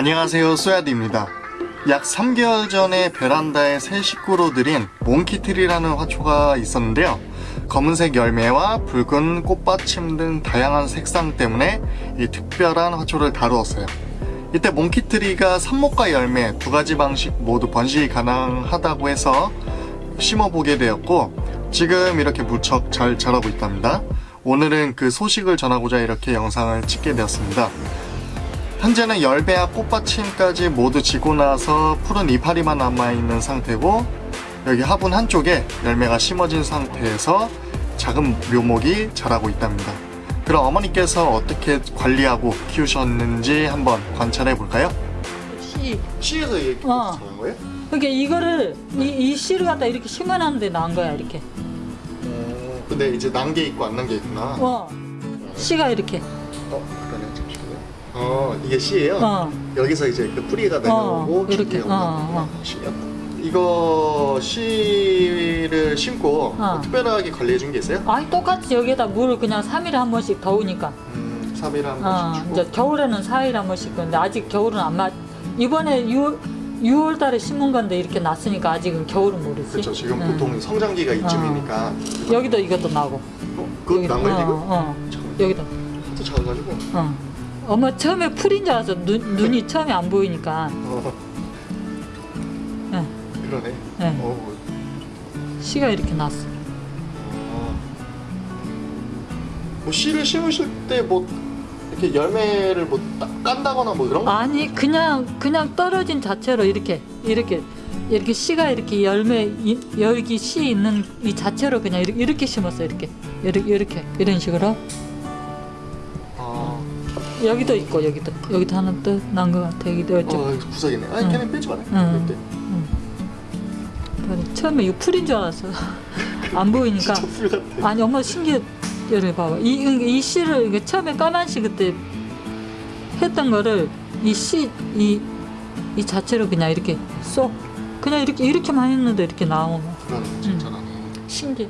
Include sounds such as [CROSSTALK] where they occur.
안녕하세요 쏘야디입니다. 약 3개월 전에 베란다에 새 식구로 들인 몽키트리라는 화초가 있었는데요. 검은색 열매와 붉은 꽃받침 등 다양한 색상 때문에 이 특별한 화초를 다루었어요. 이때 몽키트리가 삽목과 열매 두 가지 방식 모두 번식이 가능하다고 해서 심어보게 되었고 지금 이렇게 무척 잘 자라고 있답니다. 오늘은 그 소식을 전하고자 이렇게 영상을 찍게 되었습니다 현재는 열매와 꽃받침까지 모두 지고 나서 푸른 이파리만 남아있는 상태고 여기 화분 한쪽에 열매가 심어진 상태에서 작은 묘목이 자라고 있답니다. 그럼 어머니께서 어떻게 관리하고 키우셨는지 한번 관찰해 볼까요? 씨. 시에서 이렇게 어. 자란 거예요? 그러니까 이거를 이, 이 씨를 갖다 이렇게 심어놨는데 난 거야 이렇게. 어, 근데 이제 난 게 있고 안 난 게 있구나. 어. 씨가 이렇게. 어, 그러네. 어, 이게 씨예요? 어. 여기서 이제 그 뿌리가 내려오고 어, 이렇게. 어, 올라오고 씨요? 이거 씨를 심고 어. 특별하게 관리해 준 게 있어요? 아니 똑같이 여기에다 물을 그냥 3일에 한 번씩 더우니까. 음, 3일에 한 어. 번씩 주고 이제 겨울에는 4일에 한 번씩 근데 아직 겨울은 안 맞. 이번에 6월 6월 달에 심은 건데 이렇게 났으니까 아직은 겨울은 모르지. 그렇죠. 지금 응. 보통 성장기가 이쯤이니까 여기도 이것도 나고. 어, 그것도 난 어, 지금? 어. 여기도. 하도 작아가지고 어. 엄마 처음에 풀인 줄 알았어. 눈, 눈이 처음에 안 보이니까. 어, 예. 그러네 네. 어, 씨가 이렇게 났어. 어. 뭐 씨를 심으실 때 뭐 이렇게 열매를 뭐 따- 깐다거나 뭐 이런 거? 아니 그냥 그냥 떨어진 자체로 이렇게 이렇게 이렇게 씨가 이렇게 열매 이, 여기 씨 있는 이 자체로 그냥 이렇게, 이렇게 심었어 이렇게 이렇게 이렇게 이런 식으로 아, 여기도 있고 여기도 여기도 하나 또난것 같아 여기도 어, 이쪽 구석이네. 아니 응. 걔는 빼지 마라. 응. 이때. 처음에 이거 풀인 줄 알았어 [LAUGHS] 안 보이니까. 아니 엄마 신기해 여기 봐봐 이, 이, 이 씨를 처음에 까만 씨 그때 했던 거를 이 씨 이 이 자체로 그냥 이렇게 쏙 그냥 이렇게 이렇게만 했는데 이렇게 나오면 그러네, 진짜라네. 신기해